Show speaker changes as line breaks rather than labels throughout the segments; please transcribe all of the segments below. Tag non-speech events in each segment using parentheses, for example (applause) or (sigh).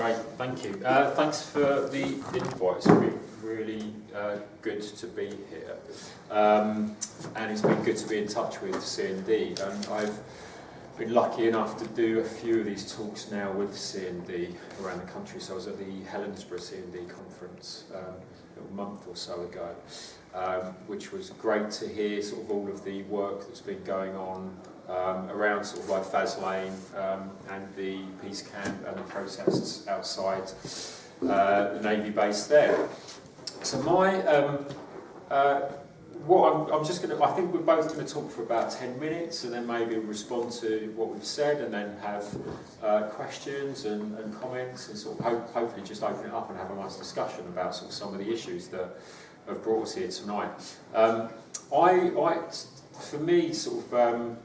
Great, thank you. Uh, thanks for the invite. It's been really uh, good to be here. Um, and it's been good to be in touch with CND. And I've been lucky enough to do a few of these talks now with CND around the country. So I was at the Helensburgh CND conference um, a month or so ago, um, which was great to hear sort of all of the work that's been going on um, around sort of like Faslane um, and the peace camp and the protests outside uh, the Navy base there. So my, um, uh, what I'm, I'm just going to, I think we're both going to talk for about 10 minutes and then maybe respond to what we've said and then have uh, questions and, and comments and sort of ho hopefully just open it up and have a nice discussion about sort of some of the issues that have brought us here tonight. Um, I, I, for me, sort of, um,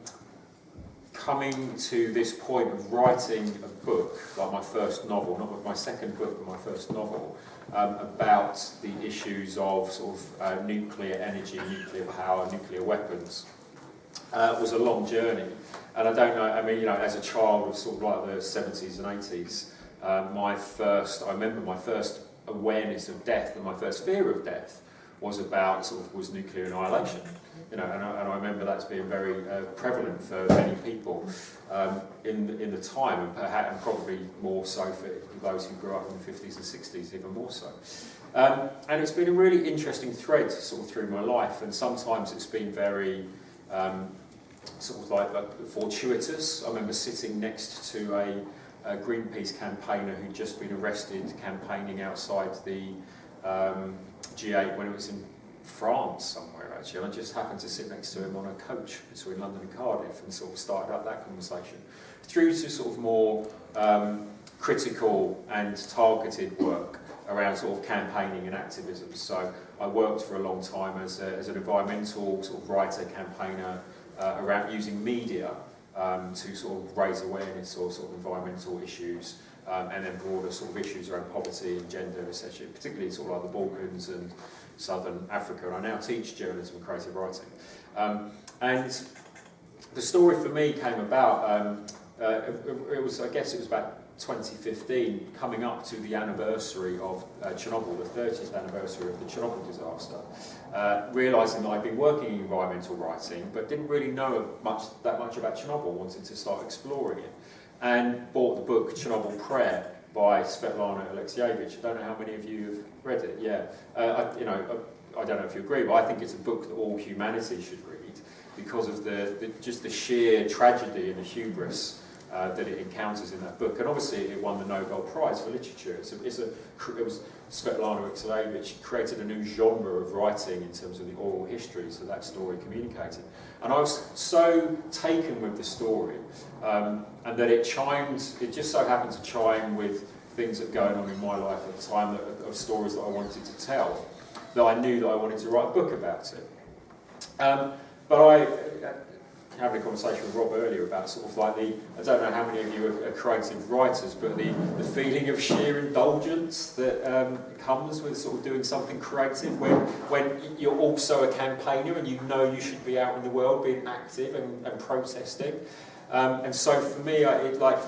coming to this point of writing a book, like my first novel, not my second book, but my first novel, um, about the issues of sort of uh, nuclear energy, nuclear power, nuclear weapons, uh, was a long journey. And I don't know, I mean, you know, as a child of sort of like the 70s and 80s, uh, my first, I remember my first awareness of death and my first fear of death was about sort of was nuclear annihilation. You know, and I, and I remember that's being very uh, prevalent for many people um, in, the, in the time, and, perhaps, and probably more so for those who grew up in the 50s and 60s, even more so. Um, and it's been a really interesting thread sort of through my life, and sometimes it's been very um, sort of like, like fortuitous. I remember sitting next to a, a Greenpeace campaigner who'd just been arrested campaigning outside the um, G8 when it was in France somewhere actually, I just happened to sit next to him on a coach between London and Cardiff and sort of started up that conversation. Through to sort of more um, critical and targeted work around sort of campaigning and activism. So I worked for a long time as, a, as an environmental sort of writer, campaigner uh, around using media um, to sort of raise awareness or sort of environmental issues um, and then broader sort of issues around poverty and gender, etc., particularly sort of like the Balkans and Southern Africa, and I now teach journalism and creative writing. Um, and the story for me came about, um, uh, it, was, I guess it was about 2015, coming up to the anniversary of uh, Chernobyl, the 30th anniversary of the Chernobyl disaster, uh, realising that I'd been working in environmental writing, but didn't really know much that much about Chernobyl, wanted to start exploring it, and bought the book Chernobyl Prayer, by Svetlana Alexievich. I don't know how many of you have read it. Yeah, uh, I, you know, I, I, don't know if you agree, but I think it's a book that all humanity should read because of the, the just the sheer tragedy and the hubris uh, that it encounters in that book. And obviously, it won the Nobel Prize for Literature. It's a, it's a, it was Svetlana created a new genre of writing in terms of the oral history, that that story communicated. And I was so taken with the story um, and that it chimed, it just so happened to chime with things that were going on in my life at the time, that, of stories that I wanted to tell, that I knew that I wanted to write a book about it. Um, but I, having a conversation with Rob earlier about sort of like the, I don't know how many of you are, are creative writers, but the, the feeling of sheer indulgence that um, comes with sort of doing something creative when, when you're also a campaigner and you know you should be out in the world being active and, and protesting. Um, and so for me, I, it, like,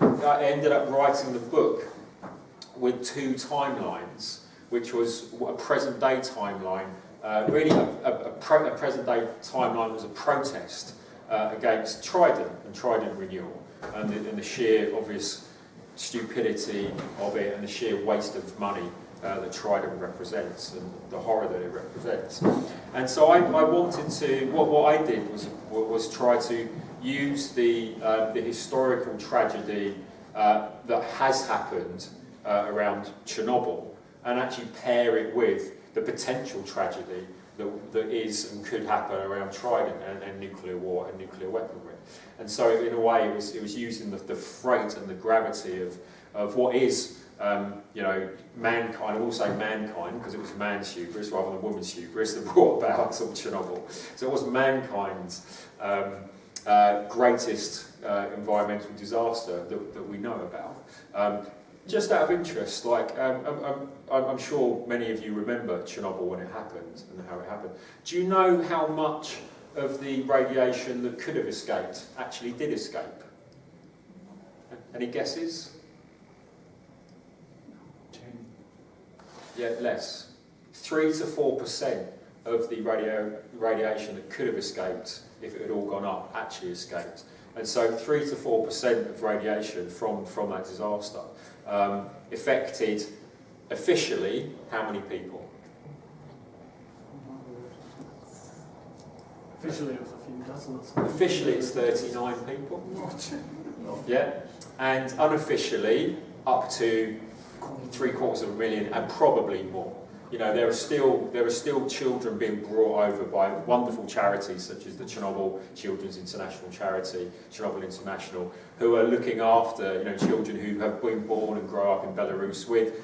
I ended up writing the book with two timelines, which was a present day timeline. Uh, really, a, a, a, a present day timeline was a protest uh, against Trident and Trident renewal and the, and the sheer obvious stupidity of it and the sheer waste of money uh, that Trident represents and the horror that it represents. And so I, I wanted to, what, what I did was, was try to use the, uh, the historical tragedy uh, that has happened uh, around Chernobyl and actually pair it with the potential tragedy that, that is and could happen around Trident and, and nuclear war and nuclear weaponry. And so in a way it was, it was using the, the freight and the gravity of, of what is um, you know, mankind, I will say mankind because it was man's hubris rather than woman's hubris that (laughs) brought about (laughs) sort of Chernobyl. So it was mankind's um, uh, greatest uh, environmental disaster that, that we know about. Um, just out of interest, like um, I'm, I'm, I'm, sure many of you remember Chernobyl when it happened and how it happened. Do you know how much of the radiation that could have escaped actually did escape? Any guesses? Ten. Yeah, less. Three to four percent of the radio radiation that could have escaped if it had all gone up actually escaped. And so three to four percent of radiation from, from that disaster um, affected officially how many people?
Officially it was a few dozen or
something. Officially it's 39 people. Yeah. And unofficially up to three quarters of a million and probably more. You know, there are still there are still children being brought over by wonderful charities such as the Chernobyl Children's International Charity, Chernobyl International, who are looking after you know children who have been born and grow up in Belarus with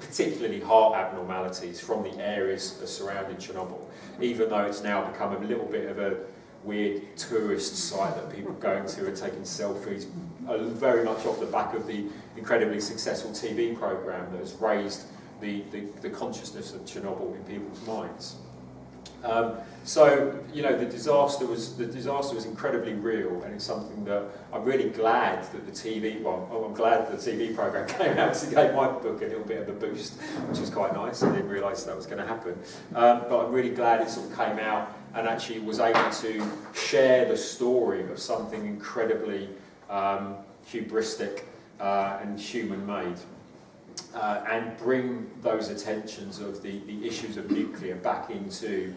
particularly heart abnormalities from the areas surrounding Chernobyl. Even though it's now become a little bit of a weird tourist site that people are going to and taking selfies, uh, very much off the back of the incredibly successful TV program that has raised the, the, the consciousness of Chernobyl in people's minds. Um, so, you know, the disaster was the disaster was incredibly real, and it's something that I'm really glad that the TV. Well, oh, I'm glad the TV program (laughs) came out to gave my book a little bit of a boost, which was quite nice. I didn't realise that was going to happen, um, but I'm really glad it sort of came out and actually was able to share the story of something incredibly um, hubristic uh, and human-made uh, and bring those attentions of the, the issues of nuclear back into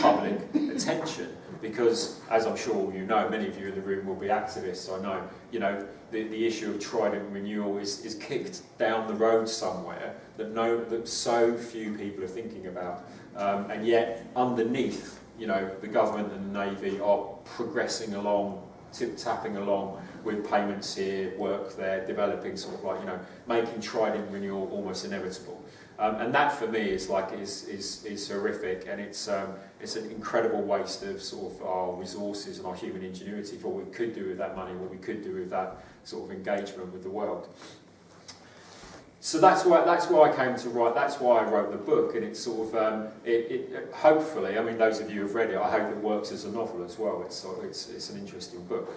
public attention. Because, as I'm sure you know, many of you in the room will be activists, I know, you know, the, the issue of trident renewal is, is kicked down the road somewhere that, no, that so few people are thinking about. Um, and yet, underneath, you know, the government and the Navy are progressing along, tip-tapping along with payments here, work there, developing sort of like, you know, making trident renewal almost inevitable. Um, and that for me is like, is, is, is horrific and it's, um, it's an incredible waste of sort of our resources and our human ingenuity for what we could do with that money, what we could do with that sort of engagement with the world so that's why that's why I came to write. That's why I wrote the book, and it's sort of um, it, it, Hopefully, I mean, those of you who've read it, I hope it works as a novel as well. It's it's it's an interesting book.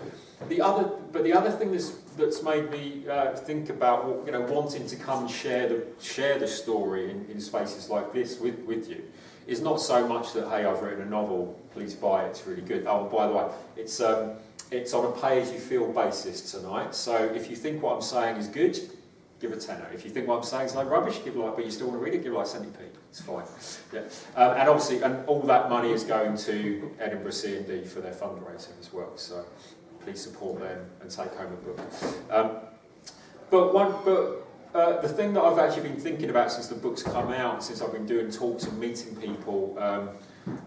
The other, but the other thing that's that's made me uh, think about you know wanting to come and share the share the story in, in spaces like this with with you is not so much that hey I've written a novel, please buy it, it's really good. Oh, by the way, it's um, it's on a pay as you feel basis tonight. So if you think what I'm saying is good give a tenner. If you think what I'm saying is like rubbish, give like, but you still want to read it, give like 70p. It's fine. Yeah. Um, and obviously, and all that money is going to Edinburgh CND for their fundraising as well. So please support them and take home a book. Um, but one, but uh, the thing that I've actually been thinking about since the book's come out, since I've been doing talks and meeting people um,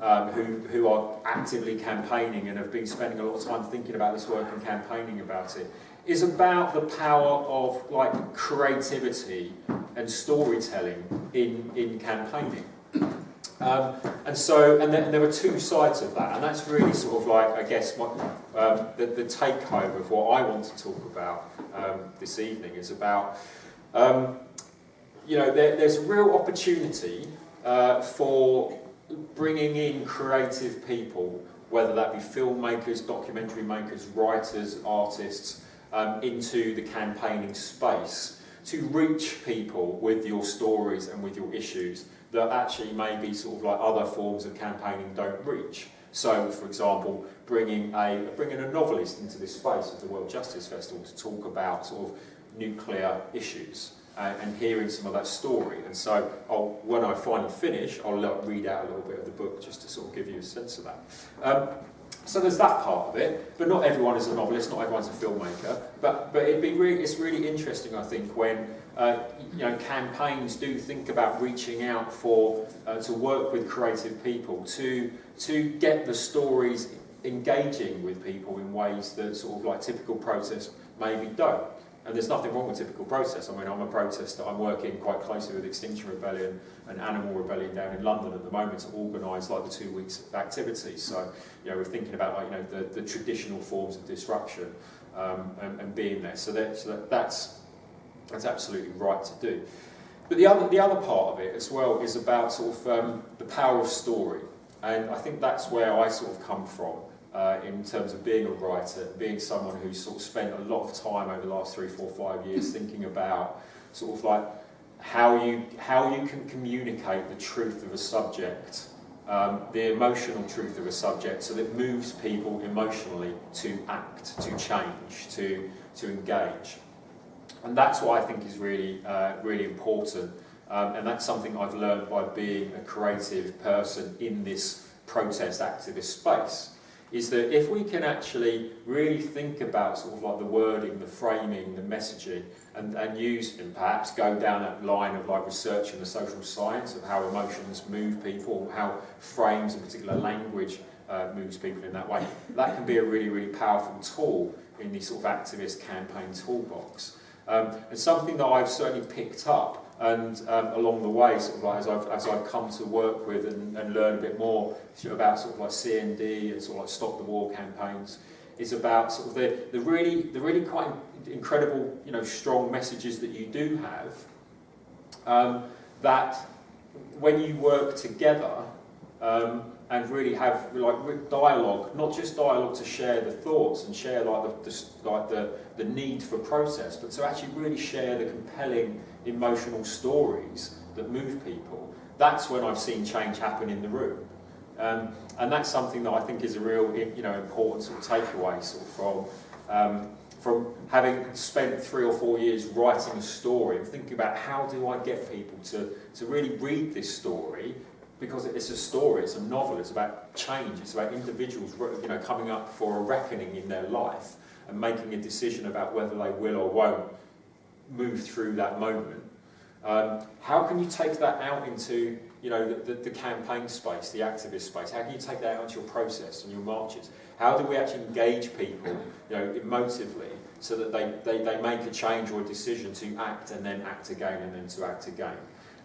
um, who, who are actively campaigning and have been spending a lot of time thinking about this work and campaigning about it, is about the power of like creativity and storytelling in, in campaigning. Um, and so, and, and there were two sides of that, and that's really sort of like, I guess, what, um, the, the take home of what I want to talk about um, this evening is about, um, you know, there, there's real opportunity uh, for bringing in creative people, whether that be filmmakers, documentary makers, writers, artists, um, into the campaigning space to reach people with your stories and with your issues that actually maybe sort of like other forms of campaigning don't reach. So, for example, bringing a, bringing a novelist into this space of the World Justice Festival to talk about sort of nuclear issues and, and hearing some of that story. And so I'll, when I finally finish, I'll read out a little bit of the book just to sort of give you a sense of that. Um, so there's that part of it, but not everyone is a novelist, not everyone's a filmmaker. But but it'd be really, it's really interesting, I think, when uh, you know campaigns do think about reaching out for uh, to work with creative people to to get the stories engaging with people in ways that sort of like typical protests maybe don't. And there's nothing wrong with typical protest. I mean, I'm a protester. I'm working quite closely with Extinction Rebellion and Animal Rebellion down in London at the moment to organise like the two weeks of activities. So, you know, we're thinking about like, you know, the, the traditional forms of disruption um, and, and being there. So, that, so that, that's, that's absolutely right to do. But the other, the other part of it as well is about sort of um, the power of story. And I think that's where I sort of come from uh, in terms of being a writer, being someone who's sort of spent a lot of time over the last three, four, five years thinking about sort of like how you how you can communicate the truth of a subject, um, the emotional truth of a subject, so that moves people emotionally to act, to change, to to engage, and that's what I think is really uh, really important, um, and that's something I've learned by being a creative person in this protest activist space is that if we can actually really think about sort of like the wording, the framing, the messaging, and, and use and perhaps go down that line of like research in the social science of how emotions move people, how frames and particular language uh, moves people in that way, that can be a really, really powerful tool in the sort of activist campaign toolbox. Um, and something that I've certainly picked up and um, along the way, sort of like as I've, as I've come to work with and, and learn a bit more about sort of like CND and sort of like Stop the War campaigns, is about sort of the, the really the really quite incredible, you know, strong messages that you do have. Um, that when you work together um, and really have like dialogue, not just dialogue to share the thoughts and share like the, the like the the need for process, but to actually really share the compelling emotional stories that move people, that's when I've seen change happen in the room. Um, and that's something that I think is a real you know, important sort of takeaway sort of from, um, from having spent three or four years writing a story and thinking about how do I get people to, to really read this story because it's a story, it's a novel, it's about change, it's about individuals you know, coming up for a reckoning in their life and making a decision about whether they will or won't move through that moment. Um, how can you take that out into you know, the, the, campaign space, the activist space? How can you take that out into your process and your marches? How do we actually engage people you know, emotively so that they, they, they make a change or a decision to act and then act again and then to act again?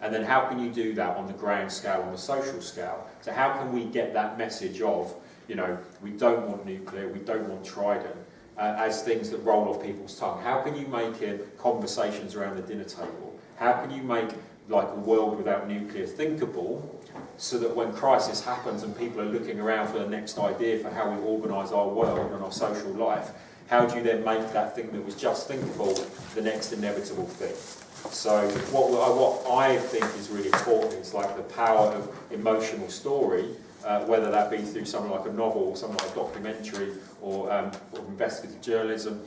And then how can you do that on the grand scale, on the social scale? So how can we get that message of, you know, we don't want nuclear, we don't want Trident, uh, as things that roll off people's tongue? How can you make it conversations around the dinner table? How can you make like a world without nuclear thinkable so that when crisis happens and people are looking around for the next idea for how we organise our world and our social life, how do you then make that thing that was just thinkable the next inevitable thing? So what, what I think is really important is like the power of emotional story uh, whether that be through something like a novel or something like a documentary or, um, or investigative journalism,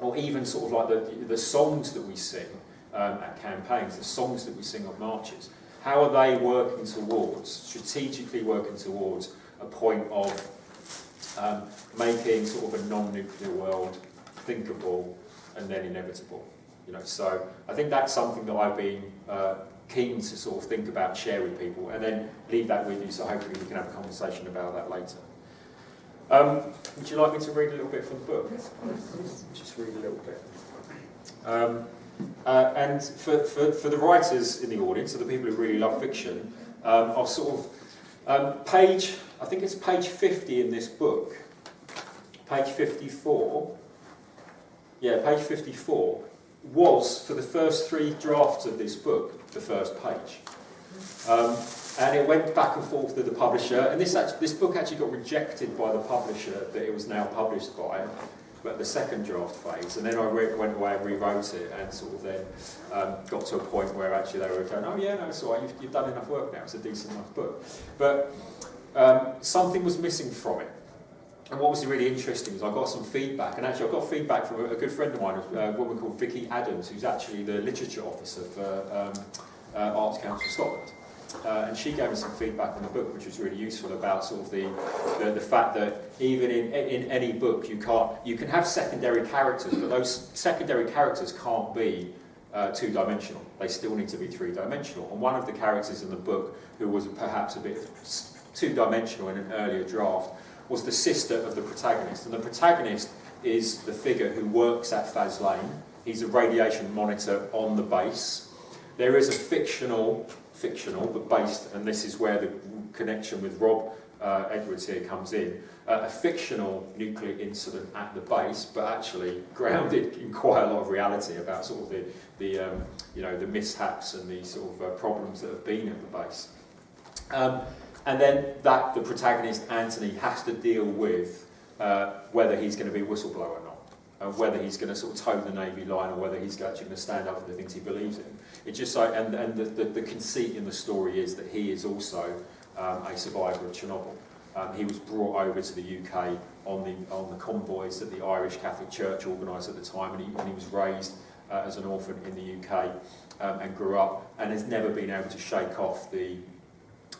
or even sort of like the, the songs that we sing um, at campaigns, the songs that we sing on marches. How are they working towards, strategically working towards a point of um, making sort of a non-nuclear world thinkable and then inevitable? You know, so I think that's something that I've been uh, keen to sort of think about, share with people, and then leave that with you so hopefully we can have a conversation about that later. Um, would you like me to read a little bit from the book? Just read a little bit. Um, uh, and for, for, for the writers in the audience, so the people who really love fiction, um, I'll sort of, um, page, I think it's page 50 in this book, page 54, yeah, page 54, was, for the first three drafts of this book, the first page. Um, and it went back and forth with the publisher, and this, actually, this book actually got rejected by the publisher that it was now published by, but the second draft phase, and then I went away and rewrote it, and sort of then um, got to a point where actually they were going, oh yeah, no, it's all right, you've, you've done enough work now, it's a decent enough book. But um, something was missing from it. And what was really interesting is I got some feedback, and actually I got feedback from a, good friend of mine, a woman called Vicky Adams, who's actually the literature officer for um, uh, Arts Council Scotland. Uh, and she gave me some feedback on the book, which was really useful about sort of the, the, the, fact that even in, in any book you can't you can have secondary characters, but those secondary characters can't be uh, two-dimensional. They still need to be three-dimensional. And one of the characters in the book, who was perhaps a bit two-dimensional in an earlier draft, was the sister of the protagonist. And the protagonist is the figure who works at Faslane. He's a radiation monitor on the base. There is a fictional, fictional, but based, and this is where the connection with Rob uh, Edwards here comes in, uh, a fictional nuclear incident at the base, but actually grounded in quite a lot of reality about sort of the, the um, you know, the mishaps and the sort of uh, problems that have been at the base. Um, and then that the protagonist, Anthony, has to deal with uh, whether he's going to be a whistleblower or not, and whether he's going to sort of toe the Navy line or whether he's actually going to stand up for the things he believes in. It just so, and, and the, the, the conceit in the story is that he is also um, a survivor of Chernobyl. Um, he was brought over to the UK on the, on the convoys that the Irish Catholic Church organised at the time, and he, and he was raised uh, as an orphan in the UK um, and grew up, and has never been able to shake off the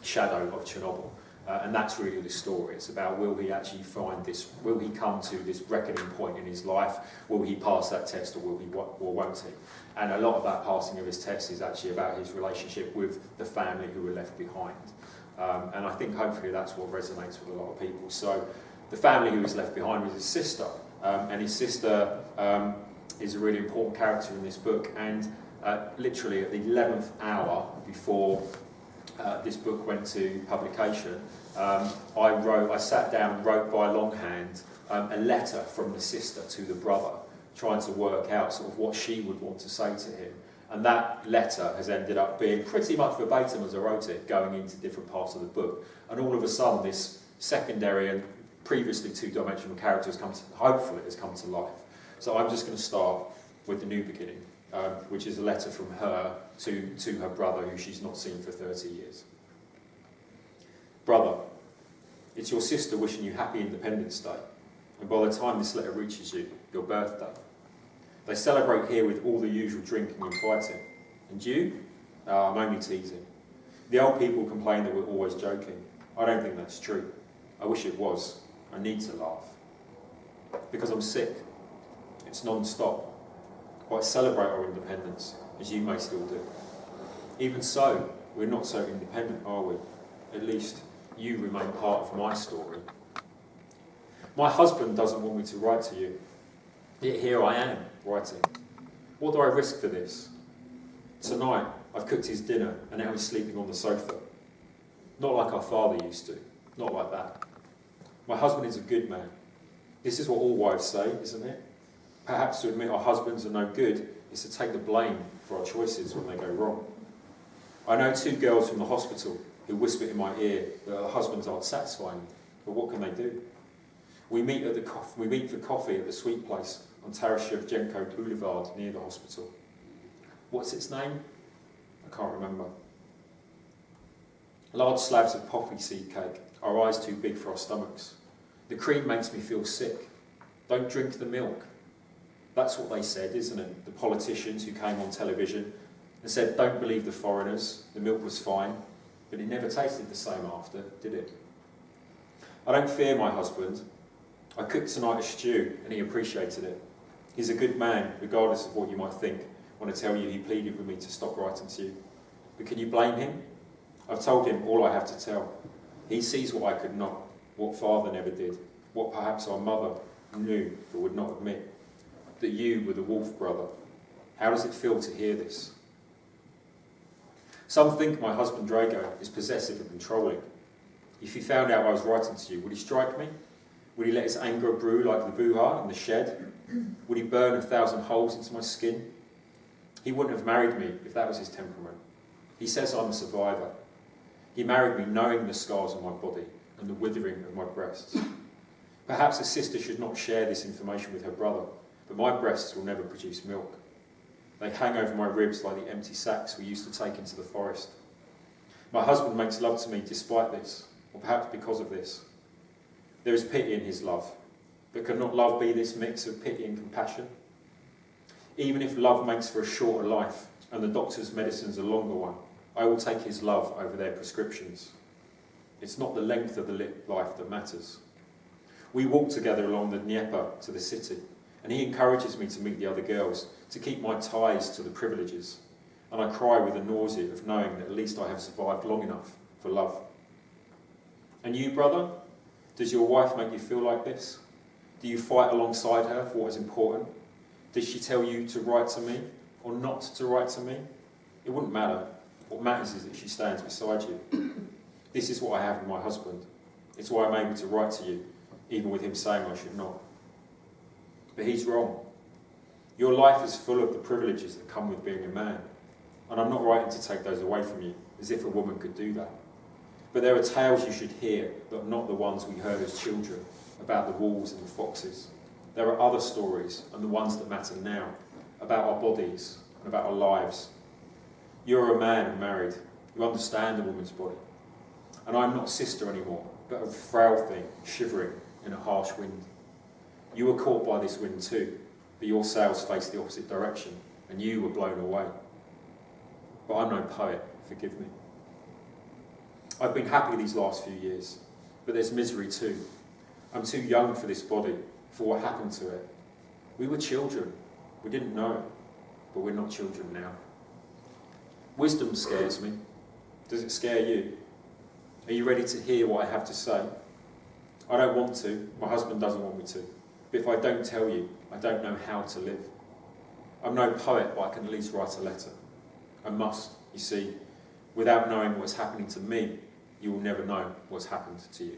shadow of Chernobyl. Uh, and that's really the story. It's about will he actually find this, will he come to this reckoning point in his life? Will he pass that test or will he or won't he? And a lot of that passing of his test is actually about his relationship with the family who were left behind. Um, and I think hopefully that's what resonates with a lot of people. So the family who was left behind was his sister. Um, and his sister um, is a really important character in this book. And uh, literally at the 11th hour before uh, this book went to publication, um, I wrote, I sat down and wrote by longhand um, a letter from the sister to the brother, trying to work out sort of what she would want to say to him. And that letter has ended up being pretty much verbatim as I wrote it, going into different parts of the book. And all of a sudden, this secondary and previously two-dimensional character has come to, hopefully has come to life. So I'm just going to start with the new beginning, um, which is a letter from her to, to her brother, who she's not seen for 30 years. Brother, it's your sister wishing you happy Independence Day. And by the time this letter reaches you, your birthday. They celebrate here with all the usual drinking and fighting. And you? Oh, I'm only teasing. The old people complain that we're always joking. I don't think that's true. I wish it was. I need to laugh. Because I'm sick. It's non-stop. I celebrate our independence, as you may still do. Even so, we're not so independent, are we? At least you remain part of my story. My husband doesn't want me to write to you. Yet here I am, writing. What do I risk for this? Tonight, I've cooked his dinner and now he's sleeping on the sofa. Not like our father used to. Not like that. My husband is a good man. This is what all wives say, isn't it? Perhaps to admit our husbands are no good is to take the blame for our choices when they go wrong. I know two girls from the hospital who whisper in my ear that their husbands aren't satisfying, but what can they do? We meet, at the we meet for coffee at the sweet place on Taras Boulevard near the hospital. What's its name? I can't remember. Large slabs of poppy seed cake, our eyes too big for our stomachs. The cream makes me feel sick. Don't drink the milk. That's what they said, isn't it? The politicians who came on television and said, don't believe the foreigners, the milk was fine, but it never tasted the same after, did it? I don't fear my husband. I cooked tonight a stew and he appreciated it. He's a good man, regardless of what you might think, I tell you he pleaded with me to stop writing to you. But can you blame him? I've told him all I have to tell. He sees what I could not, what father never did, what perhaps our mother knew but would not admit. That you were the wolf brother. How does it feel to hear this? Some think my husband Drago is possessive and controlling. If he found out I was writing to you, would he strike me? Would he let his anger brew like the buha in the shed? Would he burn a thousand holes into my skin? He wouldn't have married me if that was his temperament. He says I'm a survivor. He married me knowing the scars on my body and the withering of my breasts. Perhaps a sister should not share this information with her brother, but my breasts will never produce milk. They hang over my ribs like the empty sacks we used to take into the forest. My husband makes love to me despite this, or perhaps because of this. There is pity in his love, but can not love be this mix of pity and compassion? Even if love makes for a shorter life and the doctor's medicines a longer one, I will take his love over their prescriptions. It's not the length of the life that matters. We walk together along the Dnieper to the city, and he encourages me to meet the other girls, to keep my ties to the privileges. And I cry with the nausea of knowing that at least I have survived long enough for love. And you, brother? Does your wife make you feel like this? Do you fight alongside her for what is important? Did she tell you to write to me or not to write to me? It wouldn't matter. What matters is that she stands beside you. This is what I have with my husband. It's why I'm able to write to you, even with him saying I should not. But he's wrong. Your life is full of the privileges that come with being a man. And I'm not writing to take those away from you, as if a woman could do that. But there are tales you should hear, but not the ones we heard as children, about the wolves and the foxes. There are other stories, and the ones that matter now, about our bodies and about our lives. You're a man and married. You understand a woman's body. And I'm not sister anymore, but a frail thing, shivering in a harsh wind. You were caught by this wind too, but your sails faced the opposite direction, and you were blown away. But I'm no poet, forgive me. I've been happy these last few years, but there's misery too. I'm too young for this body, for what happened to it. We were children, we didn't know, but we're not children now. Wisdom scares me. Does it scare you? Are you ready to hear what I have to say? I don't want to, my husband doesn't want me to. But if I don't tell you, I don't know how to live. I'm no poet, but I can at least write a letter. I must, you see. Without knowing what's happening to me, you will never know what's happened to you.